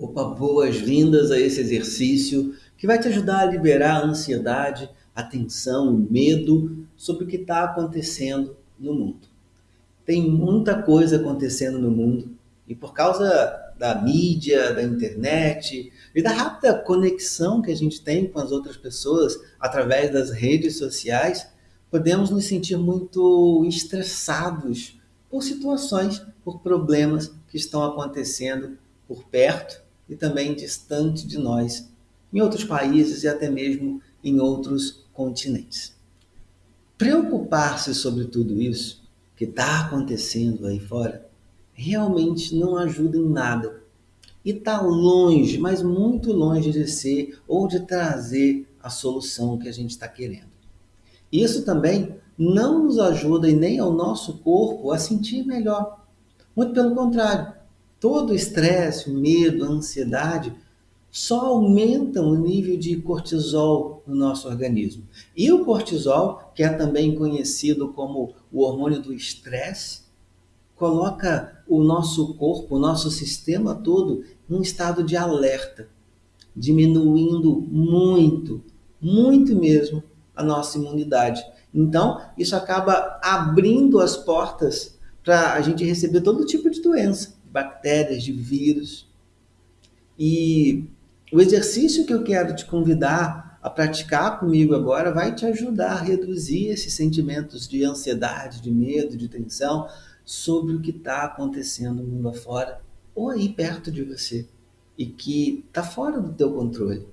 Opa, boas-vindas a esse exercício que vai te ajudar a liberar a ansiedade, a tensão, o medo sobre o que está acontecendo no mundo. Tem muita coisa acontecendo no mundo e por causa da mídia, da internet e da rápida conexão que a gente tem com as outras pessoas através das redes sociais, podemos nos sentir muito estressados por situações, por problemas que estão acontecendo por perto e também distante de nós, em outros países e até mesmo em outros continentes. Preocupar-se sobre tudo isso que está acontecendo aí fora realmente não ajuda em nada. E está longe, mas muito longe de ser ou de trazer a solução que a gente está querendo. Isso também não nos ajuda e nem ao nosso corpo a sentir melhor. Muito pelo contrário, todo o estresse, medo, ansiedade só aumentam o nível de cortisol no nosso organismo. E o cortisol, que é também conhecido como o hormônio do estresse, coloca o nosso corpo, o nosso sistema todo num estado de alerta, diminuindo muito, muito mesmo a nossa imunidade. Então, isso acaba abrindo as portas para a gente receber todo tipo de doença bactérias, de vírus. E o exercício que eu quero te convidar a praticar comigo agora vai te ajudar a reduzir esses sentimentos de ansiedade, de medo, de tensão sobre o que está acontecendo no mundo afora ou aí perto de você e que está fora do teu controle.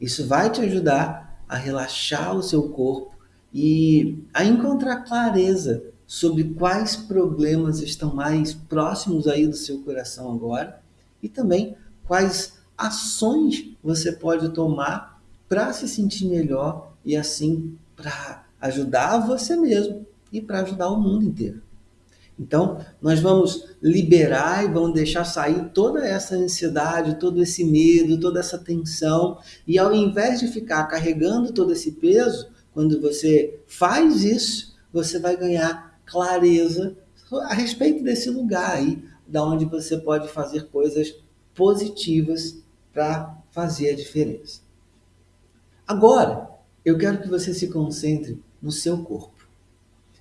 Isso vai te ajudar a relaxar o seu corpo e a encontrar clareza sobre quais problemas estão mais próximos aí do seu coração agora e também quais ações você pode tomar para se sentir melhor e assim para ajudar você mesmo e para ajudar o mundo inteiro. Então, nós vamos liberar e vamos deixar sair toda essa ansiedade, todo esse medo, toda essa tensão. E ao invés de ficar carregando todo esse peso, quando você faz isso, você vai ganhar clareza a respeito desse lugar aí, da onde você pode fazer coisas positivas para fazer a diferença. Agora, eu quero que você se concentre no seu corpo.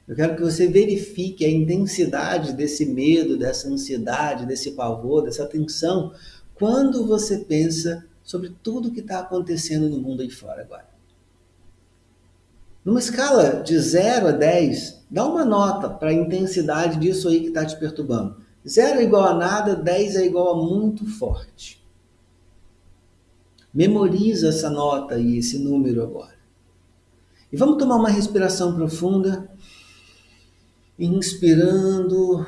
Eu quero que você verifique a intensidade desse medo, dessa ansiedade, desse pavor, dessa tensão, quando você pensa sobre tudo que está acontecendo no mundo aí fora agora. Numa escala de 0 a 10, dá uma nota para a intensidade disso aí que está te perturbando. 0 é igual a nada, 10 é igual a muito forte. Memoriza essa nota e esse número agora. E vamos tomar uma respiração profunda. Inspirando,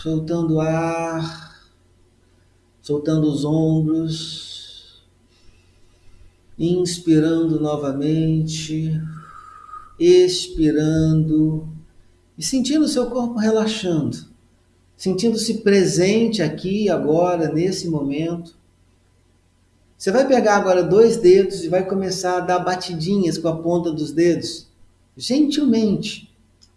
soltando ar, soltando os ombros. Inspirando novamente expirando e sentindo o seu corpo relaxando, sentindo-se presente aqui, agora, nesse momento. Você vai pegar agora dois dedos e vai começar a dar batidinhas com a ponta dos dedos, gentilmente,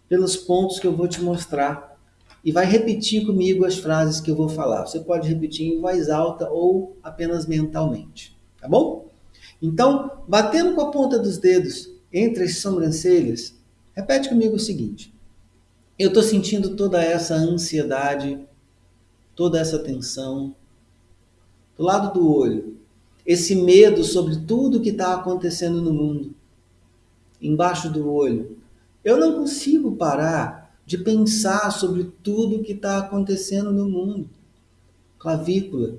pelos pontos que eu vou te mostrar. E vai repetir comigo as frases que eu vou falar. Você pode repetir em voz alta ou apenas mentalmente, tá bom? Então, batendo com a ponta dos dedos entre as sobrancelhas, repete comigo o seguinte: eu estou sentindo toda essa ansiedade, toda essa tensão, do lado do olho, esse medo sobre tudo que está acontecendo no mundo, embaixo do olho. Eu não consigo parar de pensar sobre tudo que está acontecendo no mundo. Clavícula.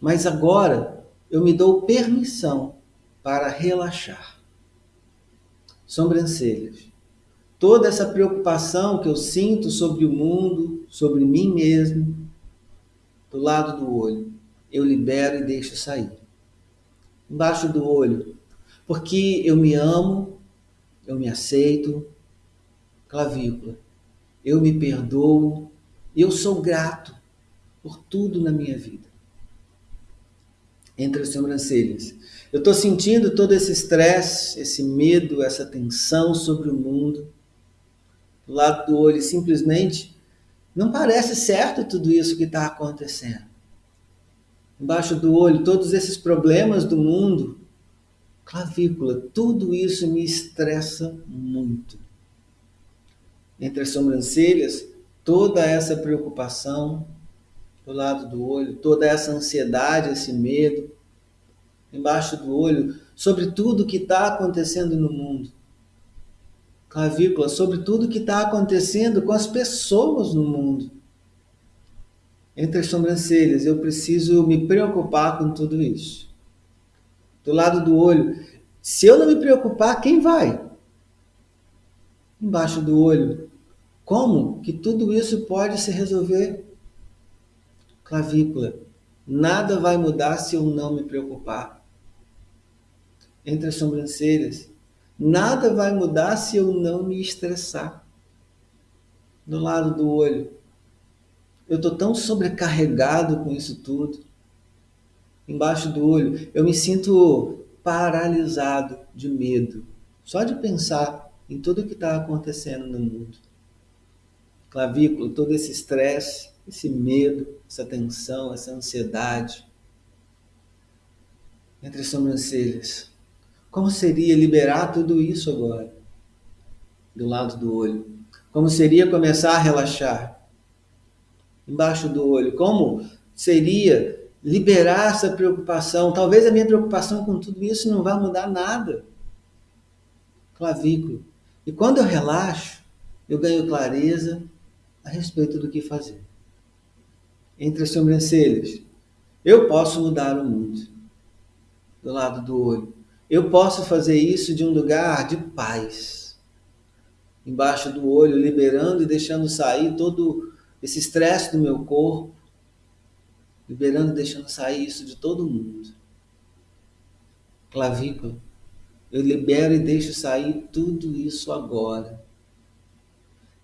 Mas agora eu me dou permissão para relaxar sobrancelhas. Toda essa preocupação que eu sinto sobre o mundo, sobre mim mesmo, do lado do olho, eu libero e deixo sair. Embaixo do olho, porque eu me amo, eu me aceito, clavícula, eu me perdoo, eu sou grato por tudo na minha vida. Entre as sobrancelhas, eu estou sentindo todo esse estresse, esse medo, essa tensão sobre o mundo. Do lado do olho, simplesmente não parece certo tudo isso que está acontecendo. Embaixo do olho, todos esses problemas do mundo. Clavícula, tudo isso me estressa muito. Entre as sobrancelhas, toda essa preocupação do lado do olho, toda essa ansiedade, esse medo. Embaixo do olho, sobre tudo que está acontecendo no mundo. Clavícula, sobre tudo que está acontecendo com as pessoas no mundo entre as sobrancelhas. Eu preciso me preocupar com tudo isso. Do lado do olho, se eu não me preocupar, quem vai? Embaixo do olho, como que tudo isso pode se resolver? Clavícula, nada vai mudar se eu não me preocupar. Entre as sobrancelhas, nada vai mudar se eu não me estressar. Do lado do olho, eu estou tão sobrecarregado com isso tudo. Embaixo do olho, eu me sinto paralisado de medo, só de pensar em tudo que está acontecendo no mundo. Clavícula, todo esse estresse, esse medo, essa tensão, essa ansiedade. Entre as sobrancelhas. Como seria liberar tudo isso agora? Do lado do olho. Como seria começar a relaxar? embaixo do olho? Como seria liberar essa preocupação? Talvez a minha preocupação com tudo isso não vá mudar nada. Clavículo. E quando eu relaxo, eu ganho clareza a respeito do que fazer. Entre as sobrancelhas, eu posso mudar o mundo. Do lado do olho, eu posso fazer isso de um lugar de paz. Embaixo do olho, liberando e deixando sair todo esse estresse do meu corpo, liberando e deixando sair isso de todo mundo. Clavícula, eu libero e deixo sair tudo isso agora.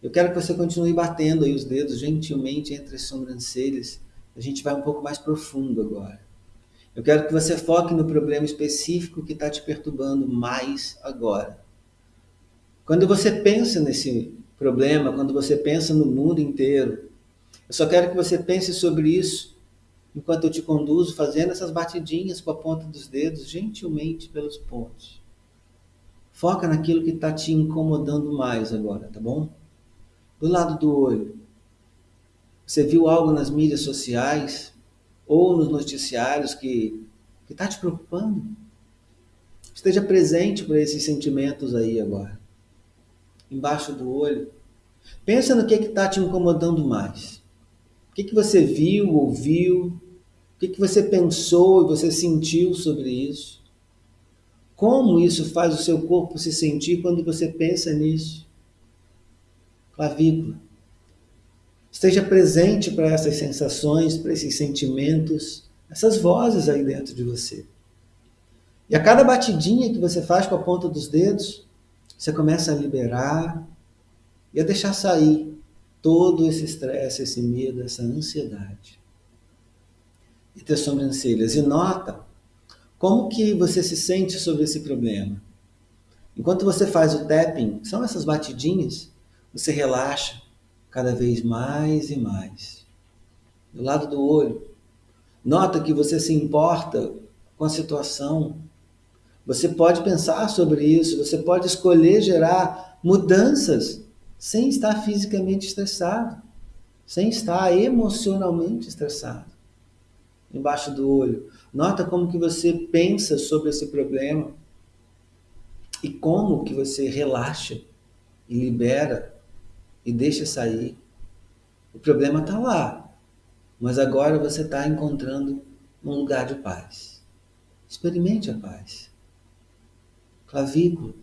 Eu quero que você continue batendo aí os dedos gentilmente entre as sobrancelhas. A gente vai um pouco mais profundo agora. Eu quero que você foque no problema específico que está te perturbando mais agora. Quando você pensa nesse problema, quando você pensa no mundo inteiro. Eu só quero que você pense sobre isso enquanto eu te conduzo fazendo essas batidinhas com a ponta dos dedos, gentilmente pelos pontos. Foca naquilo que está te incomodando mais agora, tá bom? Do lado do olho. Você viu algo nas mídias sociais ou nos noticiários que está te preocupando? Esteja presente para esses sentimentos aí agora embaixo do olho. Pensa no que está te incomodando mais. O que, que você viu, ouviu, o que, que você pensou e você sentiu sobre isso. Como isso faz o seu corpo se sentir quando você pensa nisso? Clavícula. Esteja presente para essas sensações, para esses sentimentos, essas vozes aí dentro de você. E a cada batidinha que você faz com a ponta dos dedos, você começa a liberar e a deixar sair todo esse estresse, esse medo, essa ansiedade. E ter sobrancelhas. E nota como que você se sente sobre esse problema. Enquanto você faz o tapping, são essas batidinhas, você relaxa cada vez mais e mais. Do lado do olho, nota que você se importa com a situação, você pode pensar sobre isso, você pode escolher gerar mudanças sem estar fisicamente estressado, sem estar emocionalmente estressado. Embaixo do olho. Nota como que você pensa sobre esse problema e como que você relaxa e libera e deixa sair. O problema está lá, mas agora você está encontrando um lugar de paz. Experimente a paz clavícula.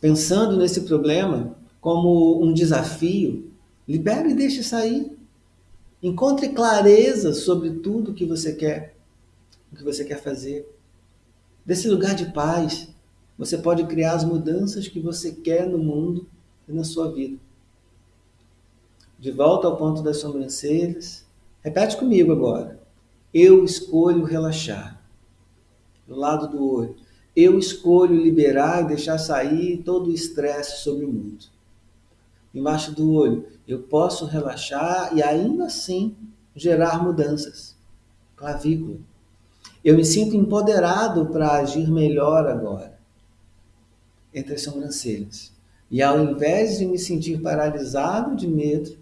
Pensando nesse problema como um desafio, libere e deixe sair. Encontre clareza sobre tudo que você quer, o que você quer fazer. Desse lugar de paz, você pode criar as mudanças que você quer no mundo e na sua vida. De volta ao ponto das sobrancelhas, repete comigo agora. Eu escolho relaxar. Do lado do olho eu escolho liberar e deixar sair todo o estresse sobre o mundo. Embaixo do olho, eu posso relaxar e ainda assim gerar mudanças. clavícula. Eu me sinto empoderado para agir melhor agora, entre as sobrancelhas. E ao invés de me sentir paralisado de medo,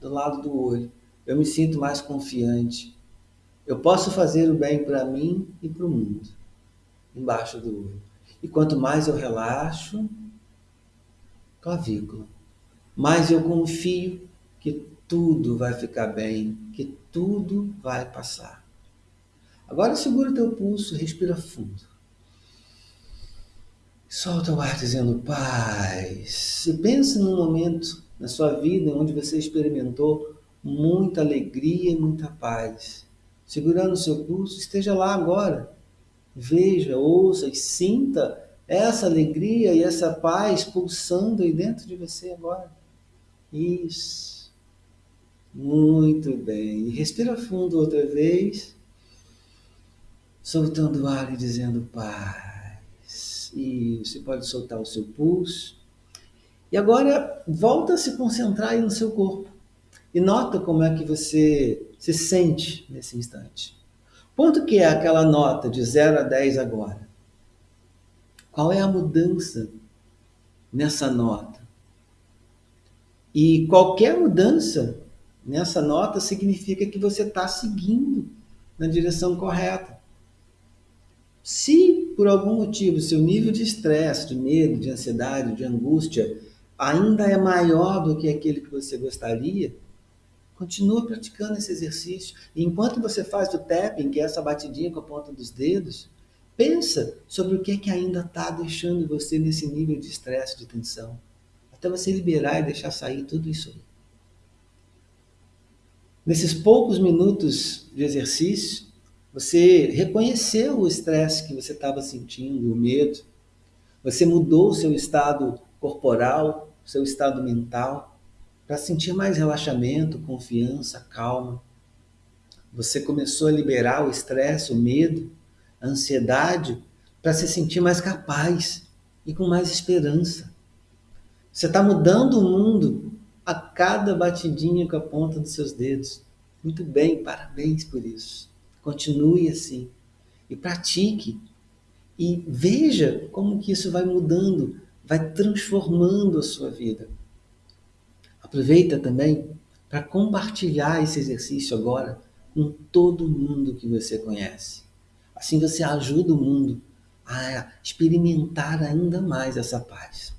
do lado do olho, eu me sinto mais confiante. Eu posso fazer o bem para mim e para o mundo, embaixo do olho. E quanto mais eu relaxo, clavícula, mais eu confio que tudo vai ficar bem, que tudo vai passar. Agora segura o teu pulso, respira fundo. Solta o ar dizendo paz. E pense num momento na sua vida onde você experimentou muita alegria e muita paz. Segurando o seu pulso, esteja lá agora. Veja, ouça e sinta essa alegria e essa paz pulsando aí dentro de você agora. Isso. Muito bem. E respira fundo outra vez, soltando o ar e dizendo paz. E você pode soltar o seu pulso. E agora volta a se concentrar aí no seu corpo. E nota como é que você se sente nesse instante. Quanto que é aquela nota de 0 a 10 agora? Qual é a mudança nessa nota? E qualquer mudança nessa nota significa que você está seguindo na direção correta. Se por algum motivo seu nível de estresse, de medo, de ansiedade, de angústia ainda é maior do que aquele que você gostaria, continua praticando esse exercício. E enquanto você faz o tapping, que é essa batidinha com a ponta dos dedos, pensa sobre o que, é que ainda está deixando você nesse nível de estresse, de tensão até você liberar e deixar sair tudo isso. Nesses poucos minutos de exercício, você reconheceu o estresse que você estava sentindo, o medo. Você mudou o seu estado corporal, seu estado mental, para sentir mais relaxamento, confiança, calma. Você começou a liberar o estresse, o medo, a ansiedade, para se sentir mais capaz e com mais esperança. Você está mudando o mundo a cada batidinha com a ponta dos seus dedos. Muito bem, parabéns por isso. Continue assim e pratique e veja como que isso vai mudando, vai transformando a sua vida. Aproveita também para compartilhar esse exercício agora com todo mundo que você conhece. Assim você ajuda o mundo a experimentar ainda mais essa paz.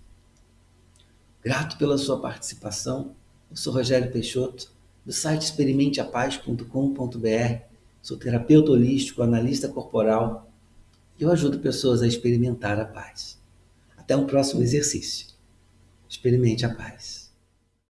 Grato pela sua participação. Eu sou Rogério Peixoto, do site experimenteapaz.com.br. Sou terapeuta holístico, analista corporal. E eu ajudo pessoas a experimentar a paz. Até um próximo exercício. Experimente a paz.